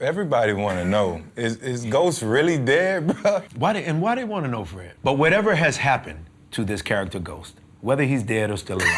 Everybody want to know is is Ghost really dead, bro? Why they, and why they want to know, Fred? But whatever has happened to this character Ghost, whether he's dead or still alive,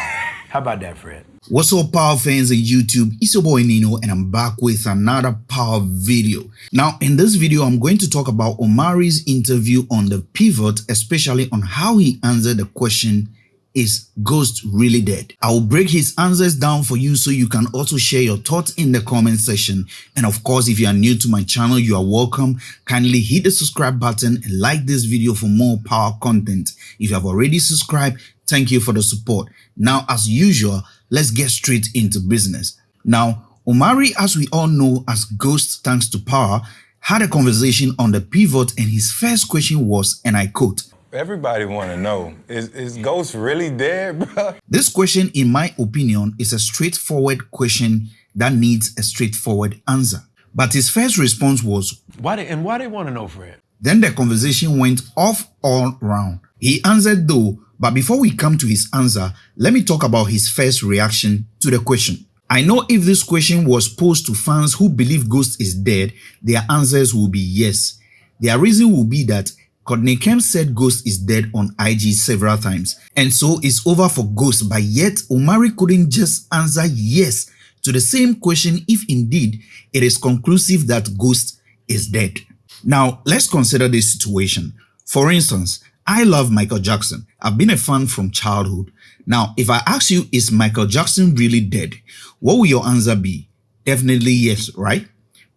how about that, Fred? What's up, Power fans on YouTube? It's your boy Nino, and I'm back with another Power video. Now, in this video, I'm going to talk about Omari's interview on the pivot, especially on how he answered the question is Ghost really dead? I will break his answers down for you so you can also share your thoughts in the comment section. And of course, if you are new to my channel, you are welcome. Kindly hit the subscribe button and like this video for more power content. If you have already subscribed, thank you for the support. Now, as usual, let's get straight into business. Now, Omari, as we all know as Ghost thanks to power, had a conversation on the pivot and his first question was, and I quote, Everybody want to know is is Ghost really dead, bro? This question, in my opinion, is a straightforward question that needs a straightforward answer. But his first response was, Why they, and why they want to know, Fred? Then the conversation went off all round. He answered though, but before we come to his answer, let me talk about his first reaction to the question. I know if this question was posed to fans who believe Ghost is dead, their answers will be yes. Their reason will be that Courtney Kemp said Ghost is dead on IG several times, and so it's over for Ghost, but yet Omari couldn't just answer yes to the same question if indeed it is conclusive that Ghost is dead. Now, let's consider this situation. For instance, I love Michael Jackson. I've been a fan from childhood. Now, if I ask you, is Michael Jackson really dead? What will your answer be? Definitely yes, right?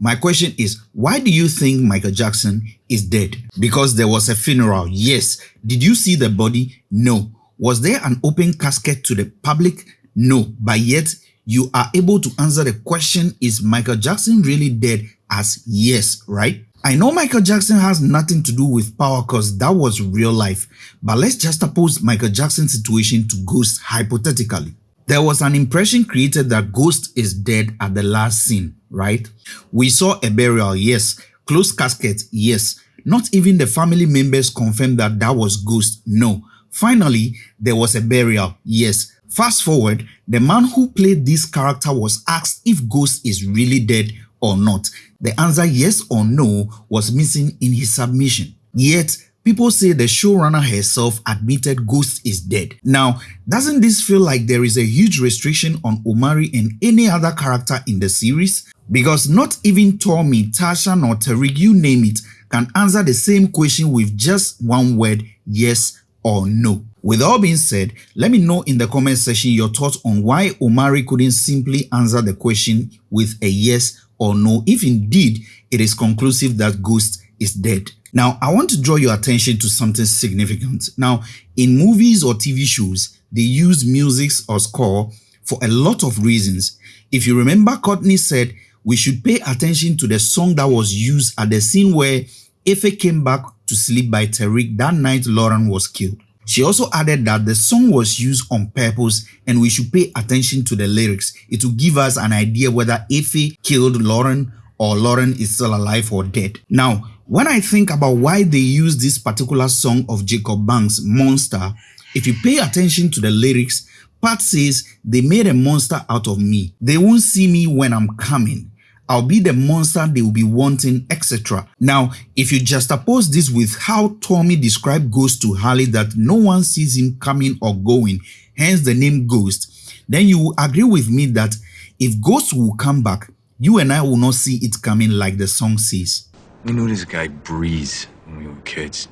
My question is, why do you think Michael Jackson is dead? Because there was a funeral. Yes. Did you see the body? No. Was there an open casket to the public? No. But yet, you are able to answer the question, is Michael Jackson really dead? As yes, right? I know Michael Jackson has nothing to do with power because that was real life. But let's just suppose Michael Jackson's situation to Ghost hypothetically. There was an impression created that Ghost is dead at the last scene, right? We saw a burial, yes. Closed casket, yes. Not even the family members confirmed that that was Ghost, no. Finally, there was a burial, yes. Fast forward, the man who played this character was asked if Ghost is really dead or not. The answer yes or no was missing in his submission. Yet, People say the showrunner herself admitted Ghost is dead. Now, doesn't this feel like there is a huge restriction on Omari and any other character in the series? Because not even Tommy, Tasha nor Tariq, you name it, can answer the same question with just one word, yes or no. With all being said, let me know in the comment section your thoughts on why Omari couldn't simply answer the question with a yes or no if indeed it is conclusive that Ghost is dead. Now, I want to draw your attention to something significant. Now, in movies or TV shows, they use music or score for a lot of reasons. If you remember, Courtney said we should pay attention to the song that was used at the scene where Effie came back to sleep by Tariq that night Lauren was killed. She also added that the song was used on purpose and we should pay attention to the lyrics. It will give us an idea whether Effie killed Lauren or Lauren is still alive or dead. Now, when I think about why they use this particular song of Jacob Banks, Monster, if you pay attention to the lyrics, Pat says, they made a monster out of me. They won't see me when I'm coming. I'll be the monster they will be wanting, etc. Now, if you just oppose this with how Tommy described Ghost to Holly that no one sees him coming or going, hence the name Ghost, then you will agree with me that if Ghost will come back, you and I will not see it coming like the song says. We knew this guy Breeze when we were kids.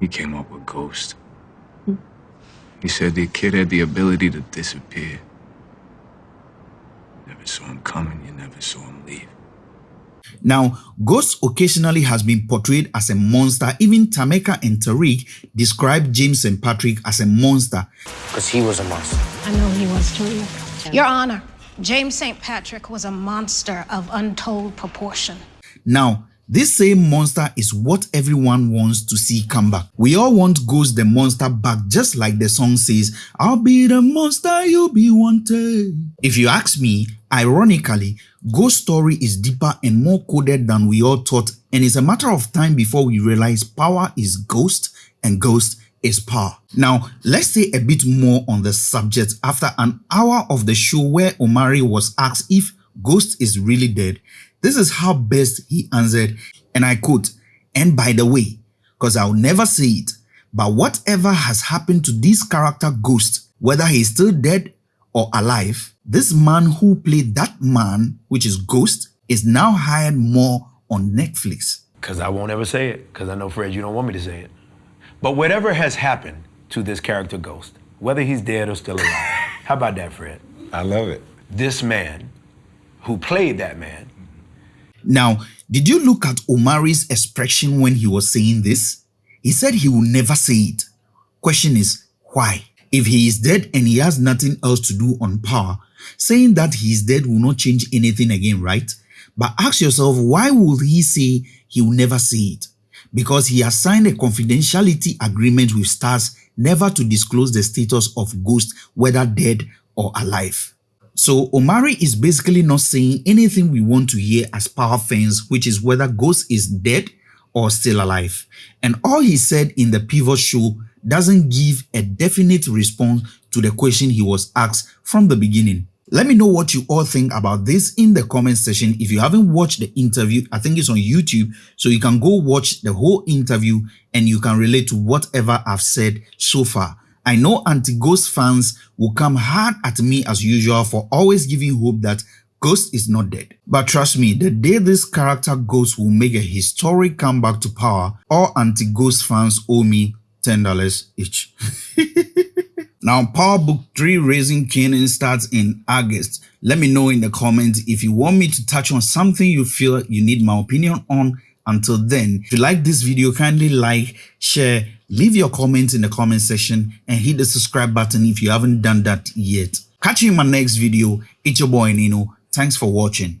He came up with Ghost. He said the kid had the ability to disappear. Never saw him coming, you never saw him leave. Now, Ghost occasionally has been portrayed as a monster. Even Tameka and Tariq described James and Patrick as a monster. Because he was a monster. I know he was too. Your Honor, James St. Patrick was a monster of untold proportion. Now, this same monster is what everyone wants to see come back. We all want Ghost the monster back just like the song says, I'll be the monster you'll be wanted. If you ask me, ironically, Ghost story is deeper and more coded than we all thought and it's a matter of time before we realize power is Ghost and Ghost is power. Now, let's say a bit more on the subject after an hour of the show where Omari was asked if Ghost is really dead This is how best he answered, and I quote, and by the way, because I'll never say it, but whatever has happened to this character Ghost, whether he's still dead or alive, this man who played that man, which is Ghost, is now hired more on Netflix. Because I won't ever say it, because I know, Fred, you don't want me to say it. But whatever has happened to this character Ghost, whether he's dead or still alive, how about that, Fred? I love it. This man who played that man. Now, did you look at Omari's expression when he was saying this? He said he will never say it. Question is, why? If he is dead and he has nothing else to do on power, saying that he is dead will not change anything again, right? But ask yourself, why would he say he will never say it? Because he has signed a confidentiality agreement with Starz never to disclose the status of Ghost, whether dead or alive. So Omari is basically not saying anything we want to hear as power fans, which is whether Ghost is dead or still alive. And all he said in the Pivot show doesn't give a definite response to the question he was asked from the beginning. Let me know what you all think about this in the comment section. If you haven't watched the interview, I think it's on YouTube, so you can go watch the whole interview and you can relate to whatever I've said so far. I know anti-Ghost fans will come hard at me as usual for always giving hope that Ghost is not dead. But trust me, the day this character Ghost will make a historic comeback to power, all anti-Ghost fans owe me $10 each. now, Power Book 3 Raising Kanan starts in August. Let me know in the comments if you want me to touch on something you feel you need my opinion on. Until then, if you like this video, kindly like, share, leave your comments in the comment section and hit the subscribe button if you haven't done that yet. Catch you in my next video. It's your boy Nino. Thanks for watching.